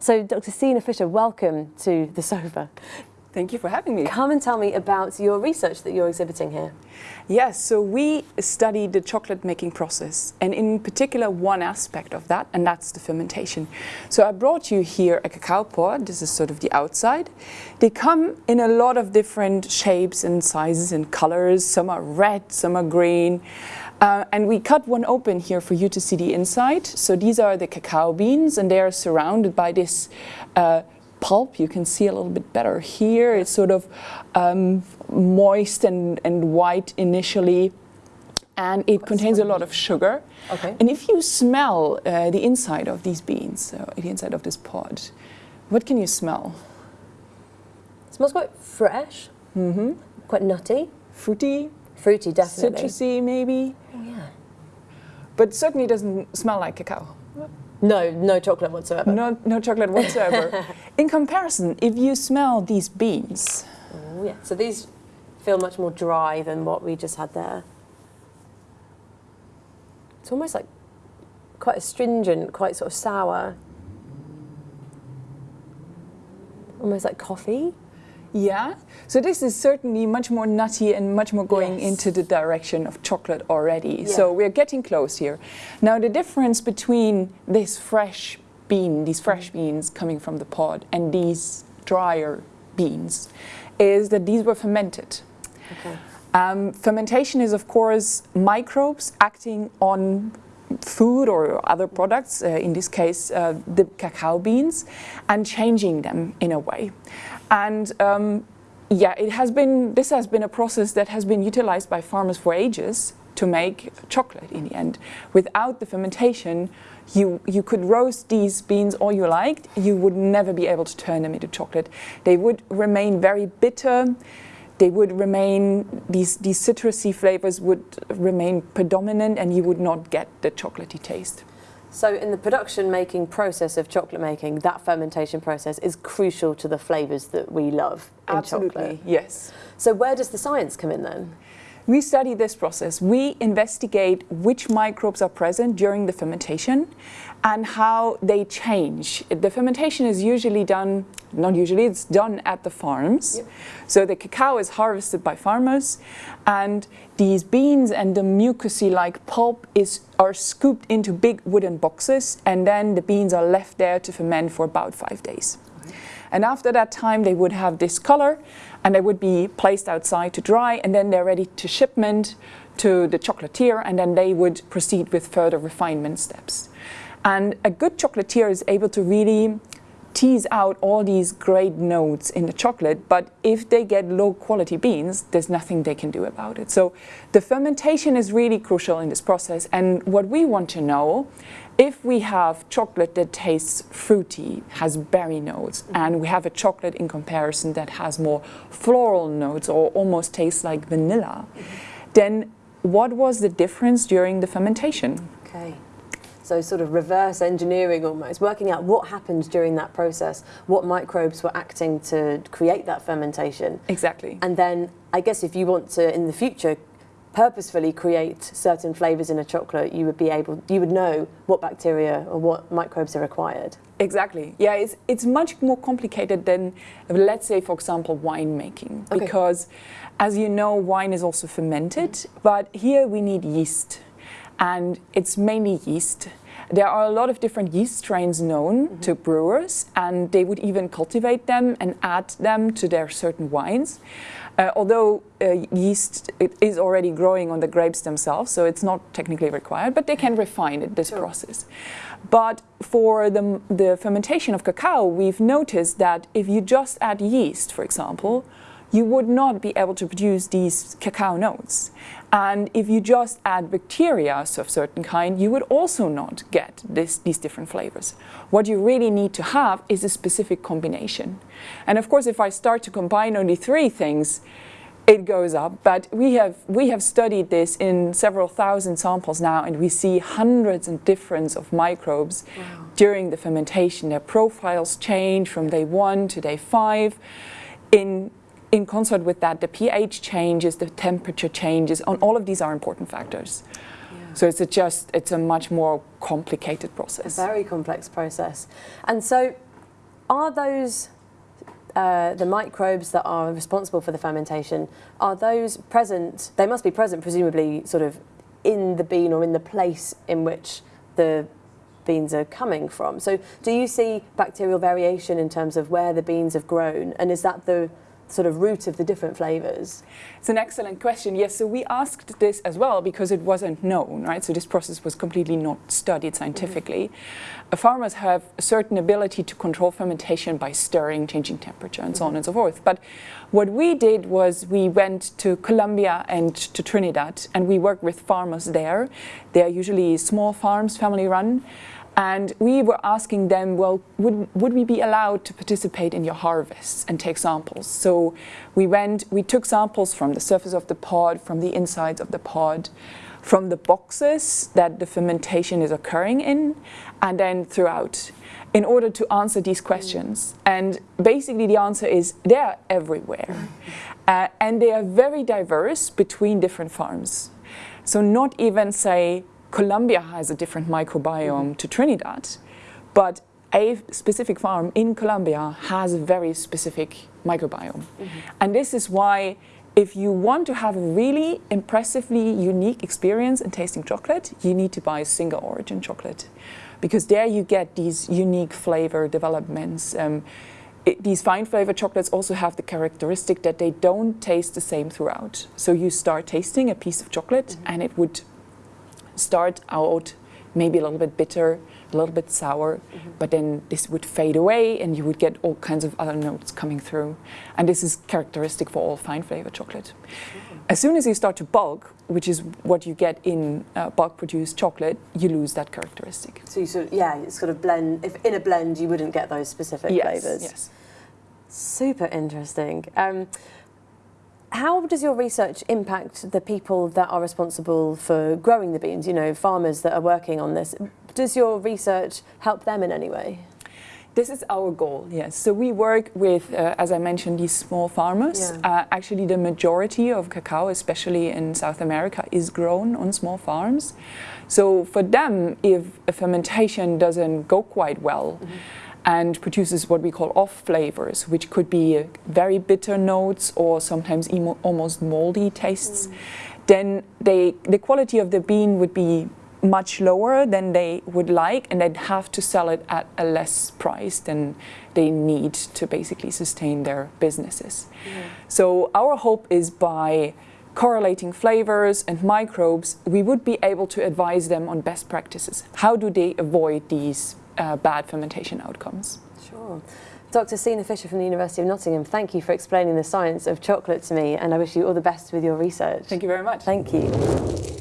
So Dr. Stina Fisher, welcome to the sofa. Thank you for having me. Come and tell me about your research that you're exhibiting here. Yes, so we studied the chocolate making process and in particular one aspect of that and that's the fermentation. So I brought you here a cacao pod, this is sort of the outside. They come in a lot of different shapes and sizes and colors, some are red, some are green. Uh, and we cut one open here for you to see the inside. So these are the cacao beans and they are surrounded by this uh, pulp. You can see a little bit better here. It's sort of um, moist and, and white initially and it What's contains a lot of sugar. Okay. And if you smell uh, the inside of these beans, so the inside of this pod, what can you smell? It smells quite fresh, mm -hmm. quite nutty. Fruity. Fruity, definitely. Citrusy, maybe. Oh, yeah. But certainly doesn't smell like cacao. No, no chocolate whatsoever. No, no chocolate whatsoever. In comparison, if you smell these beans. Oh yeah, so these feel much more dry than what we just had there. It's almost like quite astringent, quite sort of sour. Almost like coffee. Yeah, so this is certainly much more nutty and much more going yes. into the direction of chocolate already. Yeah. So we're getting close here. Now the difference between this fresh bean, these fresh mm. beans coming from the pod and these drier beans is that these were fermented. Okay. Um, fermentation is of course microbes acting on food or other products, uh, in this case uh, the cacao beans, and changing them in a way. And um, yeah, it has been, this has been a process that has been utilized by farmers for ages to make chocolate in the end. Without the fermentation, you, you could roast these beans all you liked, you would never be able to turn them into chocolate. They would remain very bitter, they would remain, these, these citrusy flavors would remain predominant and you would not get the chocolatey taste. So in the production making process of chocolate making, that fermentation process is crucial to the flavours that we love in Absolutely, chocolate. yes. So where does the science come in then? We study this process. We investigate which microbes are present during the fermentation and how they change. The fermentation is usually done, not usually, it's done at the farms. Yep. So the cacao is harvested by farmers and these beans and the mucousy-like pulp is, are scooped into big wooden boxes and then the beans are left there to ferment for about five days. And after that time they would have this color and they would be placed outside to dry and then they're ready to shipment to the chocolatier and then they would proceed with further refinement steps. And a good chocolatier is able to really tease out all these great notes in the chocolate, but if they get low quality beans, there's nothing they can do about it. So the fermentation is really crucial in this process. And what we want to know, if we have chocolate that tastes fruity, has berry notes, and we have a chocolate in comparison that has more floral notes or almost tastes like vanilla, then what was the difference during the fermentation? Okay. So sort of reverse engineering almost, working out what happened during that process, what microbes were acting to create that fermentation. Exactly. And then I guess if you want to, in the future, purposefully create certain flavors in a chocolate, you would be able, you would know what bacteria or what microbes are required. Exactly. Yeah, it's, it's much more complicated than, let's say, for example, winemaking. Okay. Because, as you know, wine is also fermented, but here we need yeast and it's mainly yeast. There are a lot of different yeast strains known mm -hmm. to brewers and they would even cultivate them and add them to their certain wines. Uh, although uh, yeast is already growing on the grapes themselves, so it's not technically required, but they can refine it, this sure. process. But for the, the fermentation of cacao, we've noticed that if you just add yeast, for example, you would not be able to produce these cacao notes. And if you just add bacteria of a certain kind, you would also not get this, these different flavors. What you really need to have is a specific combination. And of course, if I start to combine only three things, it goes up. But we have, we have studied this in several thousand samples now, and we see hundreds and difference of microbes wow. during the fermentation. Their profiles change from day one to day five. In in concert with that, the pH changes, the temperature changes, and all of these are important factors. Yeah. So it's a just, it's a much more complicated process. A very complex process. And so Are those uh, the microbes that are responsible for the fermentation, are those present, they must be present presumably sort of in the bean or in the place in which the beans are coming from. So do you see bacterial variation in terms of where the beans have grown and is that the sort of root of the different flavors? It's an excellent question. Yes, so we asked this as well because it wasn't known, right? So this process was completely not studied scientifically. Mm -hmm. Farmers have a certain ability to control fermentation by stirring, changing temperature, and so on and so forth. But what we did was we went to Colombia and to Trinidad, and we worked with farmers there. They are usually small farms, family run. And we were asking them, well, would, would we be allowed to participate in your harvests and take samples? So we went, we took samples from the surface of the pod, from the insides of the pod, from the boxes that the fermentation is occurring in, and then throughout in order to answer these questions. And basically the answer is they're everywhere. Uh, and they are very diverse between different farms. So not even say Colombia has a different microbiome mm -hmm. to Trinidad, but a specific farm in Colombia has a very specific microbiome. Mm -hmm. And this is why if you want to have a really impressively unique experience in tasting chocolate, you need to buy a single origin chocolate. Because there you get these unique flavor developments. Um, it, these fine flavor chocolates also have the characteristic that they don't taste the same throughout. So you start tasting a piece of chocolate mm -hmm. and it would start out maybe a little bit bitter, a little bit sour, mm -hmm. but then this would fade away and you would get all kinds of other notes coming through. And this is characteristic for all fine flavor chocolate. Mm -hmm. As soon as you start to bulk, which is what you get in uh, bulk produced chocolate, you lose that characteristic. So you sort of, yeah, it's sort of blend, if in a blend you wouldn't get those specific yes, flavors. Yes, Super interesting. Um, how does your research impact the people that are responsible for growing the beans, you know, farmers that are working on this? Does your research help them in any way? This is our goal, yes. So we work with, uh, as I mentioned, these small farmers. Yeah. Uh, actually, the majority of cacao, especially in South America, is grown on small farms. So for them, if a fermentation doesn't go quite well, mm -hmm and produces what we call off flavors, which could be very bitter notes or sometimes almost moldy tastes, mm. then they, the quality of the bean would be much lower than they would like and they'd have to sell it at a less price than they need to basically sustain their businesses. Mm. So our hope is by correlating flavors and microbes, we would be able to advise them on best practices. How do they avoid these uh, bad fermentation outcomes. Sure. Dr. Sina Fisher from the University of Nottingham, thank you for explaining the science of chocolate to me and I wish you all the best with your research. Thank you very much. Thank you.